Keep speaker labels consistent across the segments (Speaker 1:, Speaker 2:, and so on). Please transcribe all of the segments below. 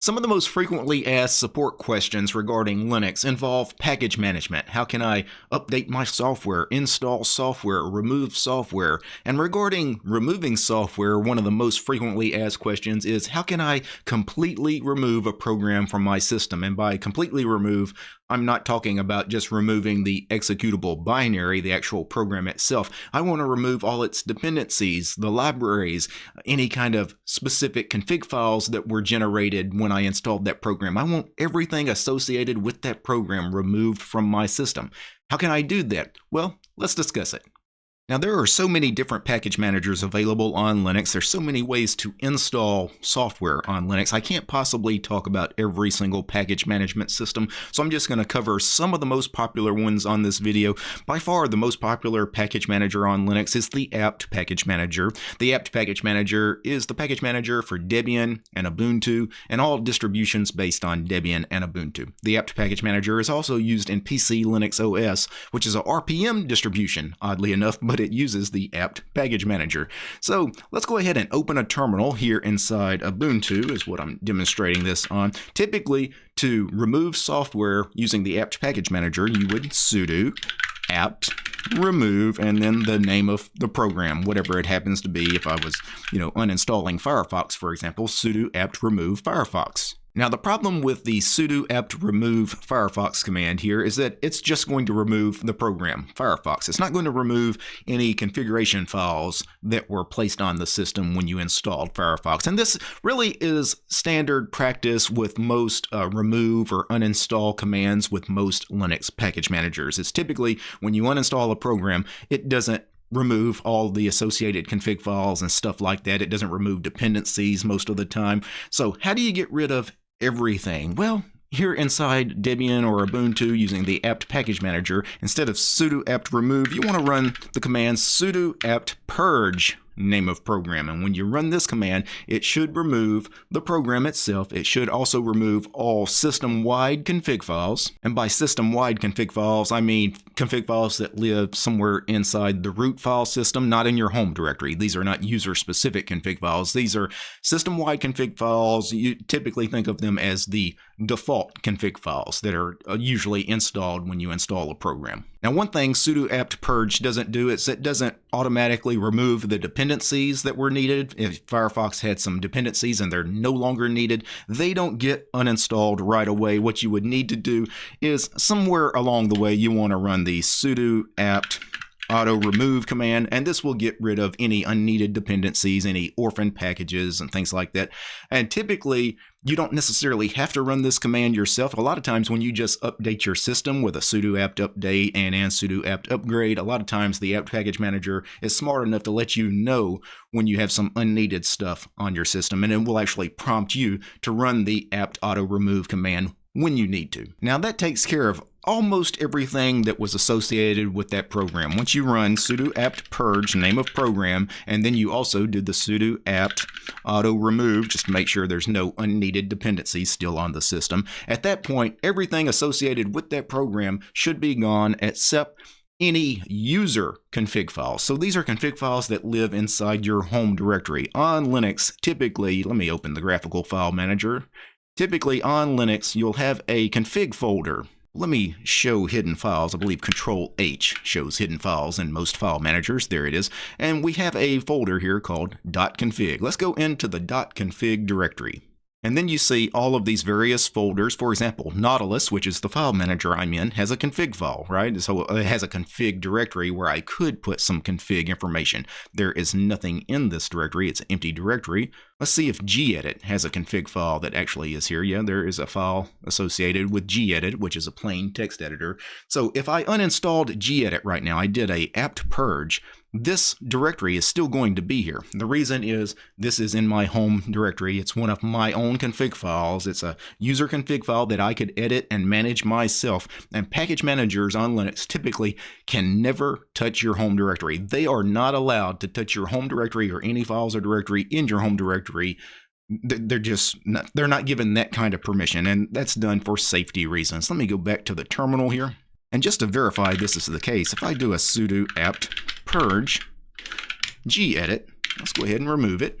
Speaker 1: Some of the most frequently asked support questions regarding Linux involve package management. How can I update my software, install software, remove software? And regarding removing software, one of the most frequently asked questions is how can I completely remove a program from my system? And by completely remove, I'm not talking about just removing the executable binary, the actual program itself. I want to remove all its dependencies, the libraries, any kind of specific config files that were generated when I installed that program. I want everything associated with that program removed from my system. How can I do that? Well, let's discuss it. Now, there are so many different package managers available on Linux. There's so many ways to install software on Linux. I can't possibly talk about every single package management system, so I'm just going to cover some of the most popular ones on this video. By far, the most popular package manager on Linux is the apt package manager. The apt package manager is the package manager for Debian and Ubuntu and all distributions based on Debian and Ubuntu. The apt package manager is also used in PCLinuxOS, which is a RPM distribution, oddly enough, but but it uses the apt package manager. So let's go ahead and open a terminal here inside Ubuntu is what I'm demonstrating this on. Typically, to remove software using the apt package manager, you would sudo apt remove and then the name of the program whatever it happens to be if i was you know uninstalling firefox for example sudo apt remove firefox now, the problem with the sudo apt remove Firefox command here is that it's just going to remove the program, Firefox. It's not going to remove any configuration files that were placed on the system when you installed Firefox. And this really is standard practice with most uh, remove or uninstall commands with most Linux package managers. It's typically when you uninstall a program, it doesn't remove all the associated config files and stuff like that. It doesn't remove dependencies most of the time. So how do you get rid of everything? Well, here inside Debian or Ubuntu using the apt package manager, instead of sudo apt remove, you want to run the command sudo apt purge name of program. And when you run this command, it should remove the program itself. It should also remove all system-wide config files. And by system-wide config files, I mean config files that live somewhere inside the root file system, not in your home directory. These are not user-specific config files. These are system-wide config files. You typically think of them as the default config files that are uh, usually installed when you install a program. Now, one thing sudo apt purge doesn't do is it doesn't automatically remove the dependencies that were needed. If Firefox had some dependencies and they're no longer needed, they don't get uninstalled right away. What you would need to do is somewhere along the way, you want to run the sudo apt auto remove command, and this will get rid of any unneeded dependencies, any orphan packages, and things like that. And typically, you don't necessarily have to run this command yourself. A lot of times when you just update your system with a sudo apt update and, and sudo apt upgrade, a lot of times the apt package manager is smart enough to let you know when you have some unneeded stuff on your system, and it will actually prompt you to run the apt auto remove command when you need to. Now that takes care of almost everything that was associated with that program. Once you run sudo apt purge, name of program, and then you also did the sudo apt auto remove just to make sure there's no unneeded dependencies still on the system. At that point, everything associated with that program should be gone except any user config files. So these are config files that live inside your home directory. On Linux, typically, let me open the graphical file manager. Typically on Linux, you'll have a config folder let me show hidden files. I believe Control H shows hidden files in most file managers. There it is. And we have a folder here called .config. Let's go into the .config directory. And then you see all of these various folders. For example, Nautilus, which is the file manager I'm in, has a config file, right? So uh, it has a config directory where I could put some config information. There is nothing in this directory. It's an empty directory. Let's see if gedit has a config file that actually is here. Yeah, there is a file associated with gedit, which is a plain text editor. So if I uninstalled gedit right now, I did a apt purge, this directory is still going to be here. The reason is this is in my home directory. It's one of my own config files. It's a user config file that I could edit and manage myself. And package managers on Linux typically can never touch your home directory. They are not allowed to touch your home directory or any files or directory in your home directory they're just not, they're not given that kind of permission and that's done for safety reasons let me go back to the terminal here and just to verify this is the case if i do a sudo apt purge gedit. Let's go ahead and remove it.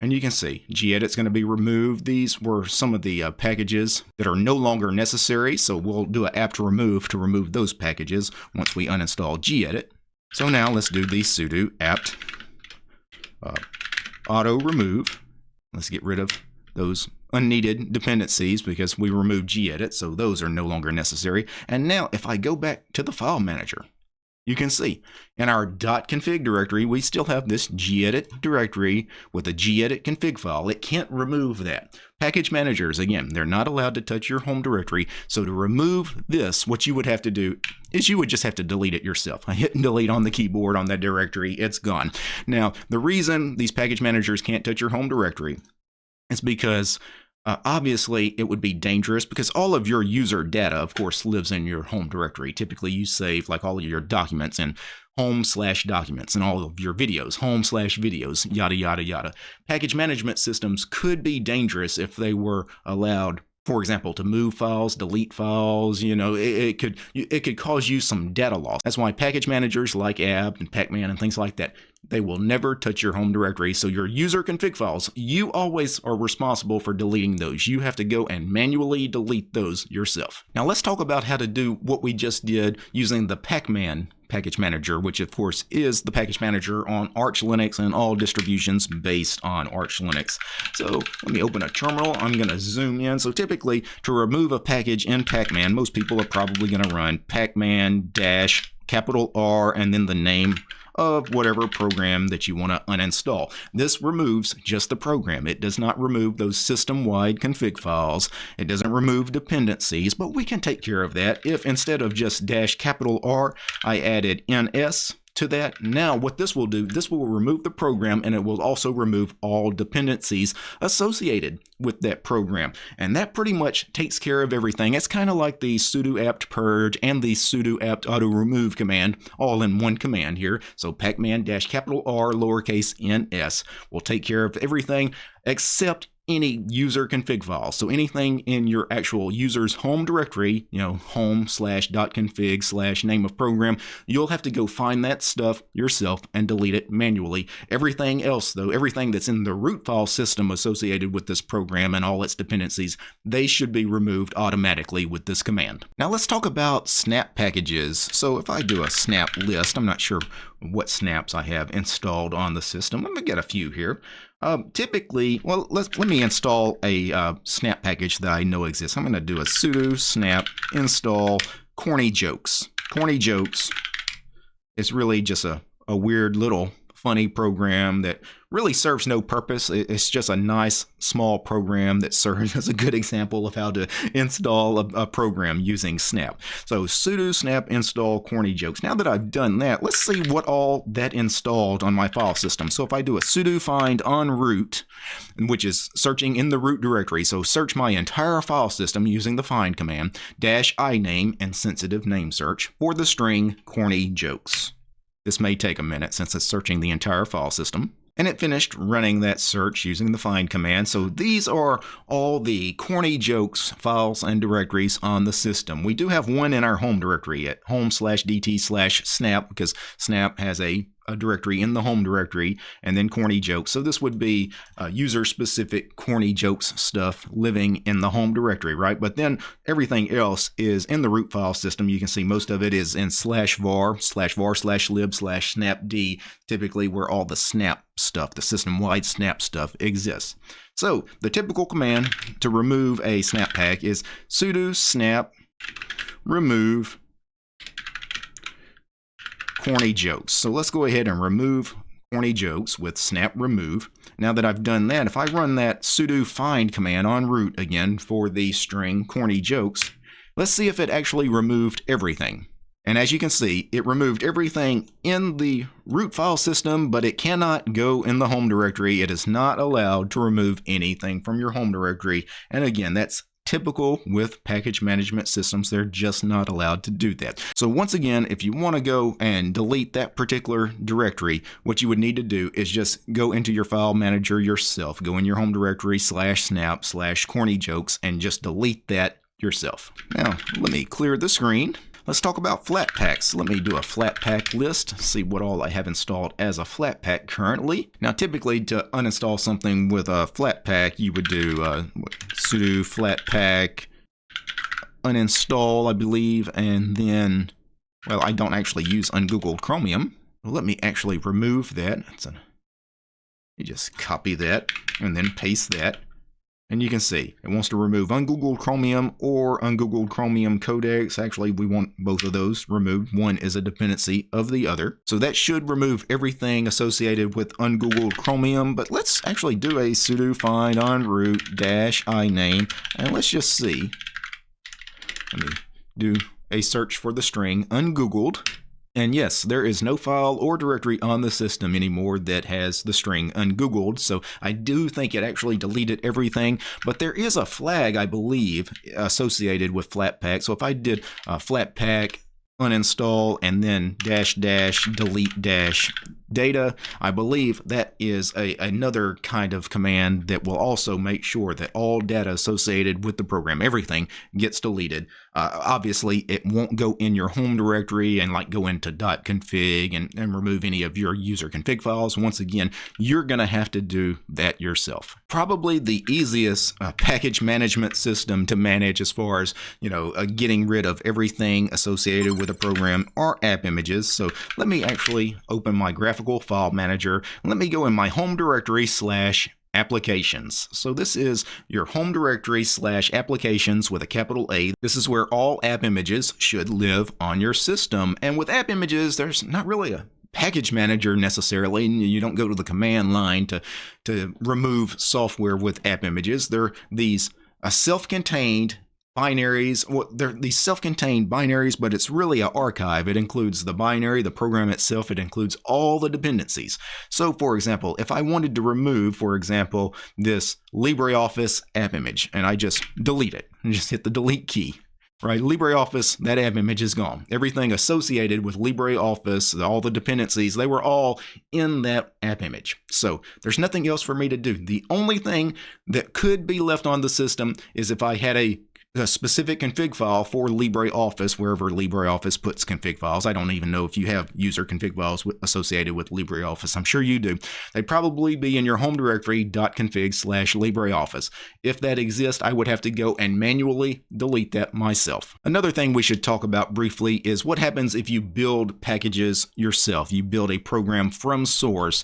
Speaker 1: And you can see gedit's going to be removed. These were some of the uh, packages that are no longer necessary. So we'll do an apt remove to remove those packages once we uninstall gedit. So now let's do the sudo apt uh, auto remove. Let's get rid of those unneeded dependencies because we removed gedit, so those are no longer necessary. And now if I go back to the file manager, you can see in our .config directory, we still have this gedit directory with a gedit config file. It can't remove that. Package managers, again, they're not allowed to touch your home directory. So to remove this, what you would have to do is you would just have to delete it yourself. I hit delete on the keyboard on that directory. It's gone. Now, the reason these package managers can't touch your home directory is because uh, obviously, it would be dangerous because all of your user data, of course, lives in your home directory. Typically, you save like all of your documents in home slash documents and all of your videos, home slash videos, yada, yada, yada. Package management systems could be dangerous if they were allowed for example, to move files, delete files, you know, it, it, could it could cause you some data loss. That's why package managers like apt and pacman and things like that, they will never touch your home directory. So your user config files, you always are responsible for deleting those. You have to go and manually delete those yourself. Now let's talk about how to do what we just did using the pacman package manager, which of course is the package manager on Arch Linux and all distributions based on Arch Linux. So let me open a terminal. I'm going to zoom in. So typically to remove a package in Pacman, most people are probably going to run pacman dash capital R and then the name of whatever program that you want to uninstall. This removes just the program. It does not remove those system-wide config files. It doesn't remove dependencies, but we can take care of that if instead of just dash capital R, I added ns to that. Now what this will do, this will remove the program and it will also remove all dependencies associated with that program. And that pretty much takes care of everything. It's kind of like the sudo apt purge and the sudo apt auto remove command all in one command here. So pacman dash capital R lowercase ns will take care of everything except any user config file. So anything in your actual user's home directory, you know, home slash dot config slash name of program, you'll have to go find that stuff yourself and delete it manually. Everything else though, everything that's in the root file system associated with this program and all its dependencies, they should be removed automatically with this command. Now let's talk about snap packages. So if I do a snap list, I'm not sure what snaps I have installed on the system. Let me get a few here. Um, typically, well, let's let me install a uh, snap package that I know exists. I'm going to do a sudo snap install corny jokes. Corny jokes is really just a, a weird little funny program that really serves no purpose. It's just a nice small program that serves as a good example of how to install a, a, program using Snap. So sudo snap install corny jokes. Now that I've done that, let's see what all that installed on my file system. So if I do a sudo find on root, which is searching in the root directory, so search my entire file system using the find command, dash iname and sensitive name search for the string corny jokes. This may take a minute since it's searching the entire file system. And it finished running that search using the find command. So these are all the corny jokes files and directories on the system. We do have one in our home directory at home slash dt slash snap because snap has a a directory in the home directory and then corny jokes. So this would be uh, user specific corny jokes stuff living in the home directory, right? But then everything else is in the root file system. You can see most of it is in slash var, slash var, slash lib, slash snapd, typically where all the snap stuff, the system wide snap stuff exists. So the typical command to remove a snap pack is sudo snap remove corny jokes. So let's go ahead and remove corny jokes with snap remove. Now that I've done that, if I run that sudo find command on root again for the string corny jokes, let's see if it actually removed everything. And as you can see, it removed everything in the root file system, but it cannot go in the home directory. It is not allowed to remove anything from your home directory. And again, that's typical with package management systems. They're just not allowed to do that. So once again, if you want to go and delete that particular directory, what you would need to do is just go into your file manager yourself, go in your home directory slash snap slash corny jokes and just delete that yourself. Now, let me clear the screen. Let's talk about Flatpaks. Let me do a Flatpak list, see what all I have installed as a Flatpak currently. Now, typically to uninstall something with a Flatpak, you would do uh, sudo flatpak uninstall, I believe, and then, well, I don't actually use ungoogled Chromium. Well, let me actually remove that. A, you just copy that and then paste that. And you can see it wants to remove ungoogled Chromium or ungoogled Chromium codecs. Actually, we want both of those removed. One is a dependency of the other. So that should remove everything associated with ungoogled Chromium. But let's actually do a sudo find on root dash iname. And let's just see. Let me do a search for the string ungoogled. And yes, there is no file or directory on the system anymore that has the string ungoogled, so I do think it actually deleted everything, but there is a flag, I believe, associated with Flatpak. So if I did uh, Flatpak uninstall and then dash dash delete dash data. I believe that is a, another kind of command that will also make sure that all data associated with the program, everything, gets deleted. Uh, obviously, it won't go in your home directory and like go into .config and, and remove any of your user config files. Once again, you're going to have to do that yourself. Probably the easiest uh, package management system to manage as far as, you know, uh, getting rid of everything associated with a program are app images. So let me actually open my graphical graphical file manager. Let me go in my home directory slash applications. So this is your home directory slash applications with a capital A. This is where all app images should live on your system. And with app images, there's not really a package manager necessarily. You don't go to the command line to, to remove software with app images. They're these a self-contained binaries. Well, they're these self-contained binaries, but it's really an archive. It includes the binary, the program itself. It includes all the dependencies. So, for example, if I wanted to remove, for example, this LibreOffice app image, and I just delete it, and just hit the delete key, right? LibreOffice, that app image is gone. Everything associated with LibreOffice, all the dependencies, they were all in that app image. So there's nothing else for me to do. The only thing that could be left on the system is if I had a a specific config file for LibreOffice, wherever LibreOffice puts config files. I don't even know if you have user config files associated with LibreOffice. I'm sure you do. They'd probably be in your home directory .config slash LibreOffice. If that exists, I would have to go and manually delete that myself. Another thing we should talk about briefly is what happens if you build packages yourself. You build a program from source.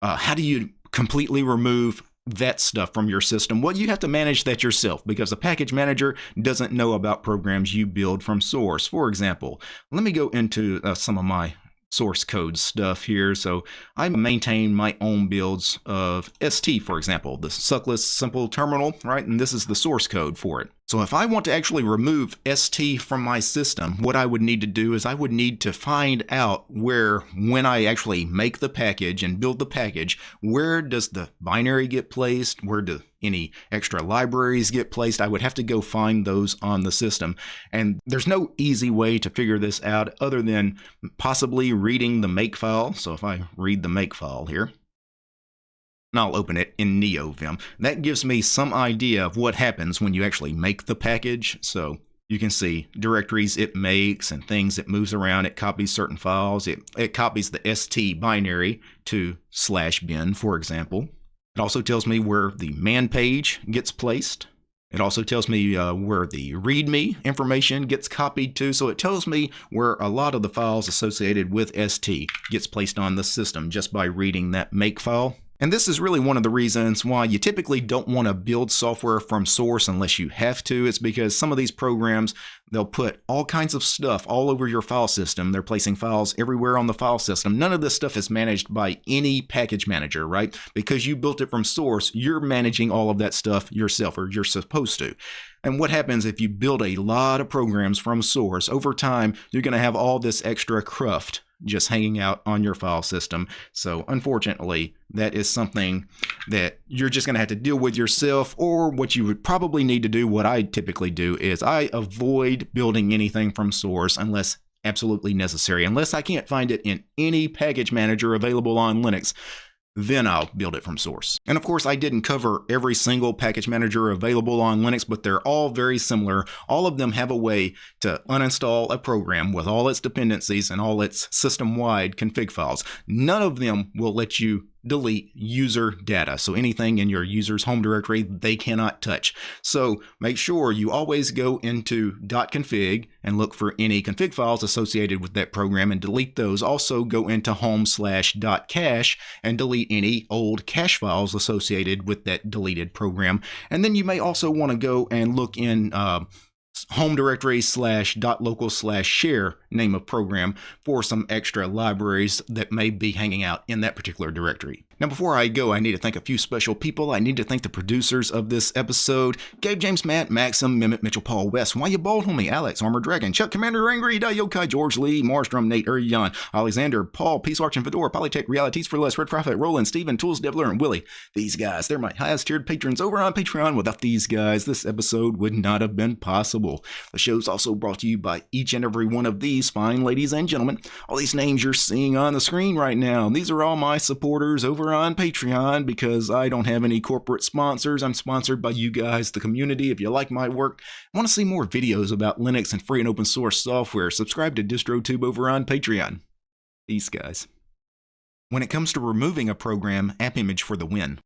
Speaker 1: Uh, how do you completely remove that stuff from your system. Well, you have to manage that yourself because the package manager doesn't know about programs you build from source. For example, let me go into uh, some of my source code stuff here. So I maintain my own builds of ST, for example, the suckless simple terminal, right? And this is the source code for it. So if I want to actually remove ST from my system, what I would need to do is I would need to find out where, when I actually make the package and build the package, where does the binary get placed? Where do any extra libraries get placed? I would have to go find those on the system. And there's no easy way to figure this out other than possibly reading the makefile. So if I read the makefile here, and I'll open it in NeoVim. That gives me some idea of what happens when you actually make the package. So you can see directories it makes and things it moves around. It copies certain files. It, it copies the ST binary to slash bin, for example. It also tells me where the man page gets placed. It also tells me uh, where the README information gets copied to. So it tells me where a lot of the files associated with ST gets placed on the system just by reading that make file. And this is really one of the reasons why you typically don't want to build software from source unless you have to. It's because some of these programs, they'll put all kinds of stuff all over your file system. They're placing files everywhere on the file system. None of this stuff is managed by any package manager, right? Because you built it from source, you're managing all of that stuff yourself, or you're supposed to. And what happens if you build a lot of programs from source? Over time, you're going to have all this extra cruft just hanging out on your file system. So unfortunately, that is something that you're just going to have to deal with yourself or what you would probably need to do what I typically do is I avoid building anything from source unless absolutely necessary unless I can't find it in any package manager available on Linux then I'll build it from source. And of course, I didn't cover every single package manager available on Linux, but they're all very similar. All of them have a way to uninstall a program with all its dependencies and all its system-wide config files. None of them will let you delete user data. So anything in your user's home directory, they cannot touch. So make sure you always go into .config and look for any config files associated with that program and delete those. Also go into home slash .cache and delete any old cache files associated with that deleted program. And then you may also want to go and look in uh, home directory slash dot local slash share name of program for some extra libraries that may be hanging out in that particular directory. Now, before I go, I need to thank a few special people. I need to thank the producers of this episode Gabe James Matt, Maxim, Mimit Mitchell Paul West, Why You Bald Homie, Alex, Armor Dragon, Chuck Commander Angry, Yokai, George Lee, Marstrom, Nate Urian, Alexander, Paul, Peace Arch and Fedora, Polytech, Realities for Less, Red Prophet, Roland, Steven, Tools Devler, and Willie. These guys, they're my highest tiered patrons over on Patreon. Without these guys, this episode would not have been possible. The show's also brought to you by each and every one of these fine ladies and gentlemen. All these names you're seeing on the screen right now, these are all my supporters over on Patreon because I don't have any corporate sponsors. I'm sponsored by you guys, the community. If you like my work, want to see more videos about Linux and free and open source software, subscribe to DistroTube over on Patreon. These guys. When it comes to removing a program, AppImage for the win.